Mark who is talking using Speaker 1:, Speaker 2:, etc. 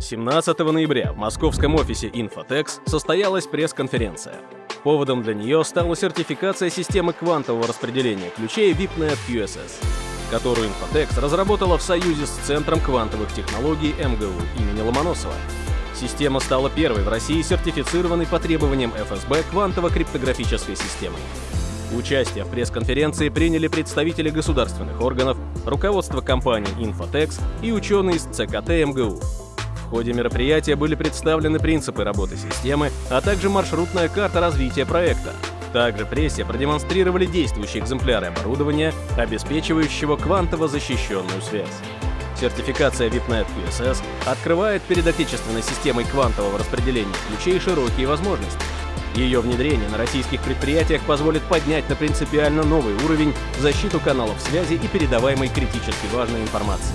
Speaker 1: 17 ноября в московском офисе Infotex состоялась пресс-конференция. Поводом для нее стала сертификация системы квантового распределения ключей VIPNet QSS, которую Infotex разработала в союзе с Центром квантовых технологий МГУ имени Ломоносова. Система стала первой в России сертифицированной по требованиям ФСБ квантово-криптографической системой. Участие в пресс-конференции приняли представители государственных органов, руководство компании Infotex и ученые из ЦКТ МГУ. Ходе мероприятия были представлены принципы работы системы, а также маршрутная карта развития проекта. Также прессе продемонстрировали действующие экземпляры оборудования, обеспечивающего квантово защищенную связь. Сертификация VIPNet QSS открывает перед отечественной системой квантового распределения ключей широкие возможности. Ее внедрение на российских предприятиях позволит поднять на принципиально новый уровень защиту каналов связи и передаваемой критически важной информации.